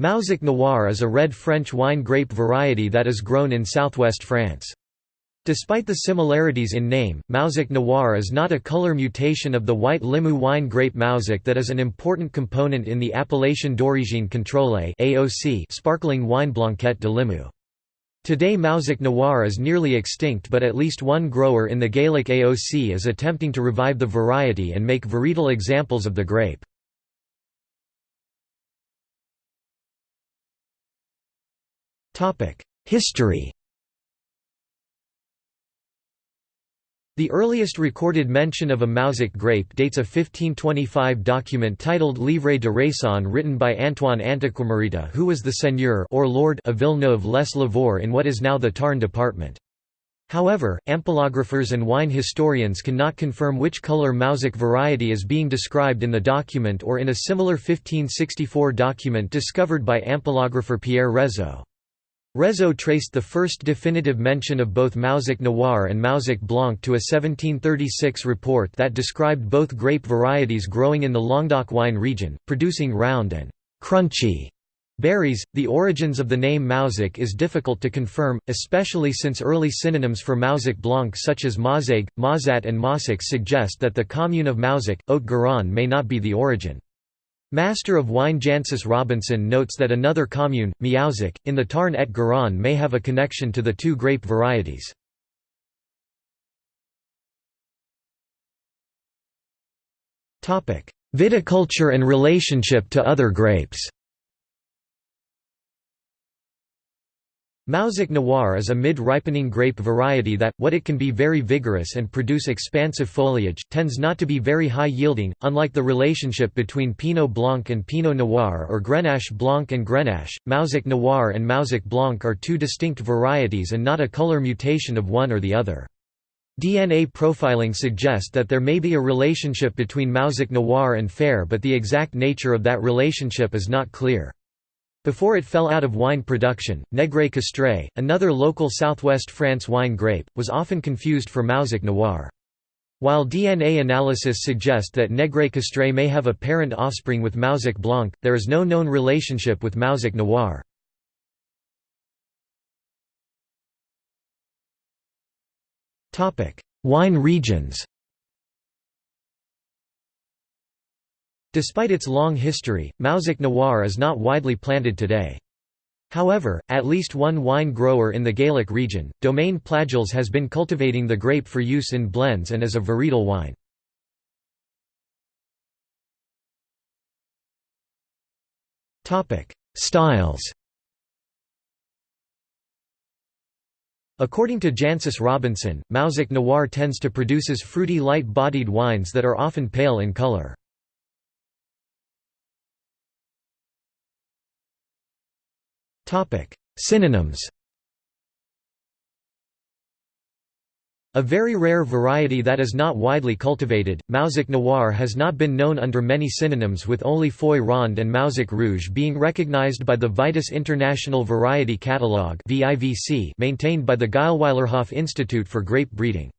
Mauzac Noir is a red French wine grape variety that is grown in southwest France. Despite the similarities in name, Mauzac Noir is not a color mutation of the white Limoux wine grape Mauzac that is an important component in the Appellation d'origine contrôlée sparkling wine Blanquette de Limoux. Today Mauzac Noir is nearly extinct but at least one grower in the Gaillac AOC is attempting to revive the variety and make varietal examples of the grape. History The earliest recorded mention of a Mauzac grape dates a 1525 document titled Livre de Raison written by Antoine Antiquamarita who was the seigneur or lord of Villeneuve-les-Lavours in what is now the Tarn department. However, ampelographers and wine historians cannot confirm which color Mauzac variety is being described in the document or in a similar 1564 document discovered by ampelographer Pierre Rézeau. Rézeau traced the first definitive mention of both Mauzac Noir and Mauzac Blanc to a 1736 report that described both grape varieties growing in the Languedoc wine region, producing round and crunchy berries. The origins of the name Mauzac is difficult to confirm, especially since early synonyms for Mauzac Blanc such as Mauzac, Mauzat, and Mausac suggest that the commune of Mauzac, Haute-Garonne may not be the origin. Master of Wine Jancis Robinson notes that another commune, Meauzac, in the Tarn et Garonne may have a connection to the two grape varieties. Viticulture and relationship to other grapes Mauzac Noir is a mid-ripening grape variety that, what it can be very vigorous and produce expansive foliage, tends not to be very high-yielding, unlike the relationship between Pinot Blanc and Pinot Noir or Grenache Blanc and Grenache. Mauzac Noir and Mauzac Blanc are two distinct varieties and not a color mutation of one or the other. DNA profiling suggests that there may be a relationship between Mauzac Noir and Fer but the exact nature of that relationship is not clear. Before it fell out of wine production, Negre Castrais, another local southwest France wine grape, was often confused for Mauzac Noir. While DNA analysis suggests that Negre Castrais may have a parent offspring with Mauzac Blanc, there is no known relationship with Mauzac Noir. Wine regions Despite its long history, Mauzac Noir is not widely planted today. However, at least one wine grower in the Gaillac region, Domaine Plageoles has been cultivating the grape for use in blends and as a varietal wine. Styles According to Jancis Robinson, Mauzac Noir tends to produces fruity light-bodied wines that are often pale in color. Synonyms A very rare variety that is not widely cultivated, Mauzac Noir has not been known under many synonyms with only Foy Ronde and Mauzac Rouge being recognized by the Vitis International Variety Catalogue maintained by the Geilweilerhof Institute for Grape Breeding.